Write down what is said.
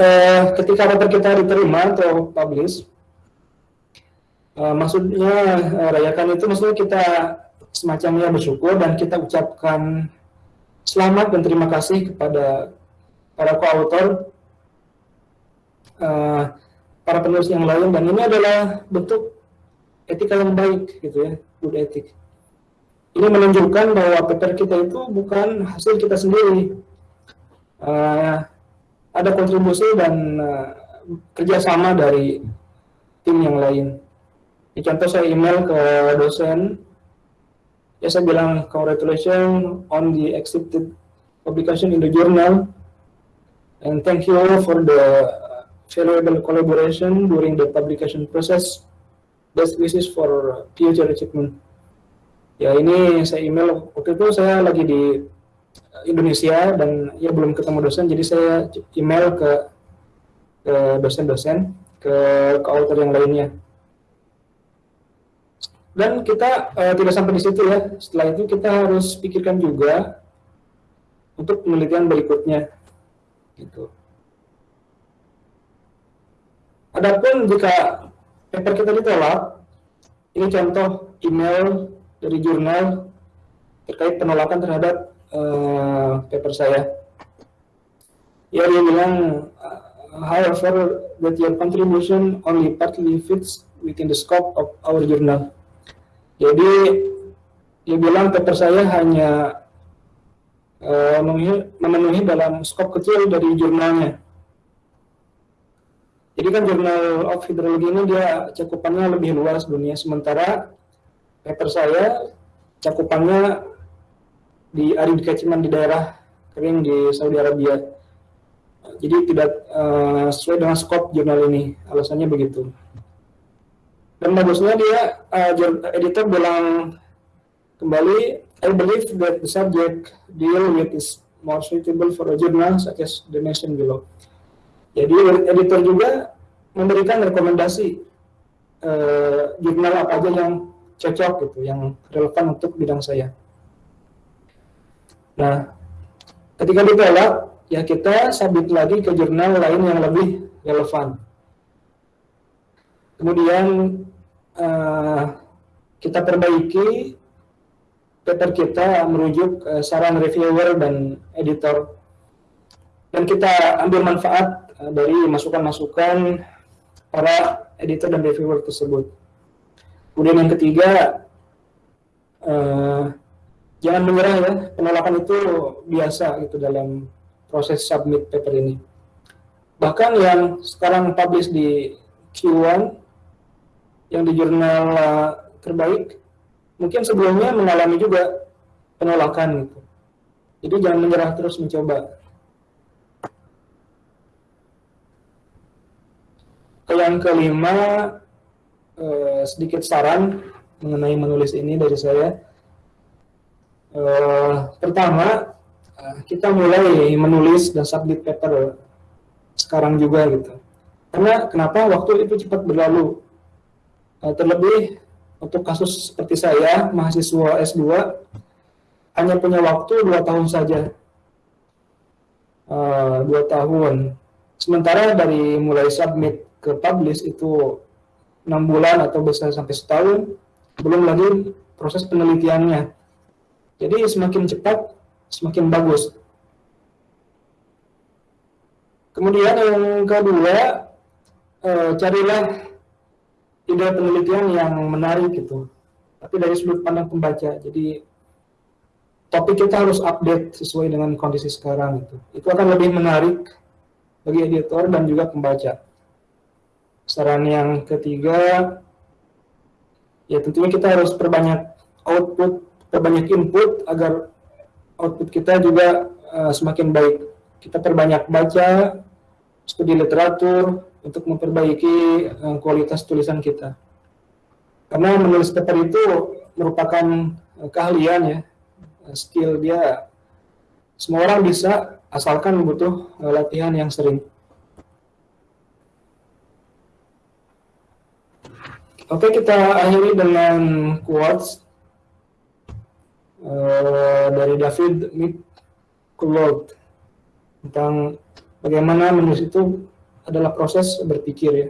uh, ketika paper kita diterima atau publish, uh, maksudnya uh, rayakan itu maksudnya kita semacamnya bersyukur dan kita ucapkan selamat dan terima kasih kepada para koautor, uh, para penulis yang lain dan ini adalah bentuk etika yang baik gitu ya, good ethic. Ini menunjukkan bahwa paper kita itu bukan hasil kita sendiri. Uh, ada kontribusi dan uh, kerjasama dari tim yang lain. Di contoh saya email ke dosen, ya saya bilang congratulations on the accepted publication in the journal, and thank you for the valuable collaboration during the publication process. Best wishes for future achievement. Ya ini saya email waktu itu saya lagi di Indonesia dan ya belum ketemu dosen jadi saya email ke ke dosen-dosen ke ke author yang lainnya. Dan kita uh, tidak sampai di situ ya. Setelah itu kita harus pikirkan juga untuk penelitian berikutnya gitu. Adapun jika paper kita ditolak, ini contoh email dari jurnal terkait penolakan terhadap uh, paper saya. Ya dia bilang, however, that your contribution only partly fits within the scope of our journal. Jadi dia bilang paper saya hanya uh, memenuhi, memenuhi dalam skop kecil dari jurnalnya. Jadi kan Journal of Hydrology ini dia cakupannya lebih luas dunia, sementara paper saya cakupannya di arid catchment di daerah kering di Saudi Arabia. Jadi tidak uh, sesuai dengan skop jurnal ini, alasannya begitu. Dan bagusnya dia, uh, editor bilang kembali, I believe that the subject deal with is more suitable for a journal such as the nation below. Jadi editor juga memberikan rekomendasi uh, jurnal apa aja yang cocok gitu, yang relevan untuk bidang saya. Nah, ketika ditolak, ya kita sabit lagi ke jurnal lain yang lebih relevan. Kemudian uh, kita perbaiki paper kita merujuk uh, saran reviewer dan editor. Dan kita ambil manfaat uh, dari masukan-masukan para editor dan reviewer tersebut. Kemudian yang ketiga, uh, jangan menyerah ya penolakan itu biasa gitu dalam proses submit paper ini. Bahkan yang sekarang publish di Q1 yang di jurnal uh, terbaik mungkin sebelumnya mengalami juga penolakan gitu. Jadi jangan menyerah terus mencoba. Yang kelima eh, sedikit saran mengenai menulis ini dari saya Uh, pertama, uh, kita mulai menulis dan submit paper sekarang juga gitu. Karena kenapa waktu itu cepat berlalu. Uh, terlebih untuk kasus seperti saya, mahasiswa S2, hanya punya waktu dua tahun saja. Dua tahun. Sementara dari mulai submit ke publish itu enam bulan atau bisa sampai setahun, belum lagi proses penelitiannya jadi semakin cepat, semakin bagus. Kemudian yang kedua, eh, carilah ide penelitian yang menarik gitu. Tapi dari sudut pandang pembaca. Jadi topik kita harus update sesuai dengan kondisi sekarang itu. Itu akan lebih menarik bagi editor dan juga pembaca. Saran yang ketiga, ya tentunya kita harus perbanyak output perbanyak input agar output kita juga uh, semakin baik. Kita perbanyak baca, studi literatur untuk memperbaiki uh, kualitas tulisan kita. Karena menulis paper itu merupakan uh, keahlian ya, skill dia. Semua orang bisa asalkan butuh uh, latihan yang sering. Oke, kita akhiri dengan quotes dari David McCullough tentang bagaimana menulis itu adalah proses berpikir ya.